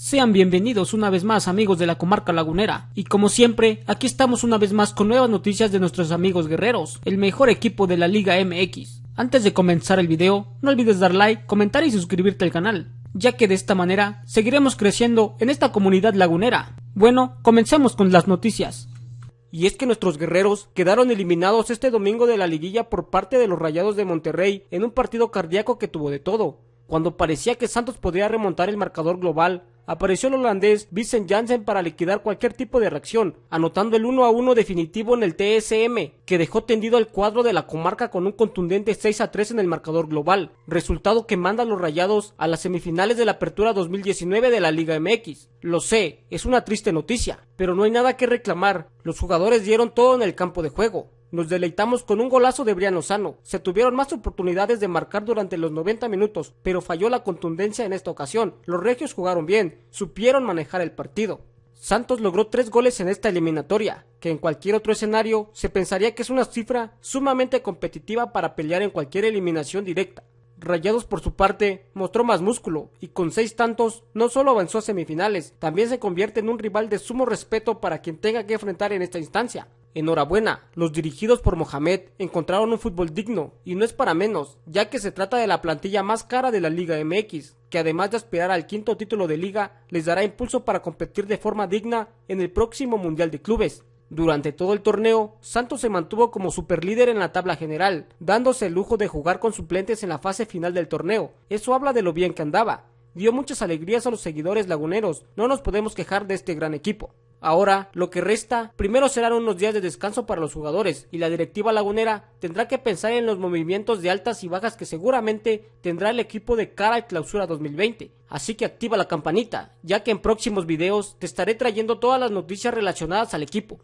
Sean bienvenidos una vez más amigos de la comarca lagunera y como siempre aquí estamos una vez más con nuevas noticias de nuestros amigos guerreros, el mejor equipo de la Liga MX. Antes de comenzar el video no olvides dar like, comentar y suscribirte al canal, ya que de esta manera seguiremos creciendo en esta comunidad lagunera. Bueno, comencemos con las noticias. Y es que nuestros guerreros quedaron eliminados este domingo de la liguilla por parte de los Rayados de Monterrey en un partido cardíaco que tuvo de todo. Cuando parecía que Santos podría remontar el marcador global, apareció el holandés Vincent Janssen para liquidar cualquier tipo de reacción, anotando el 1 a 1 definitivo en el TSM, que dejó tendido al cuadro de la comarca con un contundente 6 a 3 en el marcador global, resultado que manda a los rayados a las semifinales de la apertura 2019 de la Liga MX. Lo sé, es una triste noticia, pero no hay nada que reclamar, los jugadores dieron todo en el campo de juego. Nos deleitamos con un golazo de Brian Lozano. Se tuvieron más oportunidades de marcar durante los 90 minutos, pero falló la contundencia en esta ocasión. Los regios jugaron bien, supieron manejar el partido. Santos logró tres goles en esta eliminatoria, que en cualquier otro escenario se pensaría que es una cifra sumamente competitiva para pelear en cualquier eliminación directa. Rayados por su parte mostró más músculo y con seis tantos no solo avanzó a semifinales, también se convierte en un rival de sumo respeto para quien tenga que enfrentar en esta instancia. Enhorabuena, los dirigidos por Mohamed encontraron un fútbol digno, y no es para menos, ya que se trata de la plantilla más cara de la Liga MX, que además de aspirar al quinto título de liga, les dará impulso para competir de forma digna en el próximo Mundial de Clubes. Durante todo el torneo, Santos se mantuvo como superlíder en la tabla general, dándose el lujo de jugar con suplentes en la fase final del torneo. Eso habla de lo bien que andaba. Dio muchas alegrías a los seguidores laguneros, no nos podemos quejar de este gran equipo. Ahora, lo que resta, primero serán unos días de descanso para los jugadores y la directiva lagunera tendrá que pensar en los movimientos de altas y bajas que seguramente tendrá el equipo de cara al clausura 2020. Así que activa la campanita, ya que en próximos videos te estaré trayendo todas las noticias relacionadas al equipo.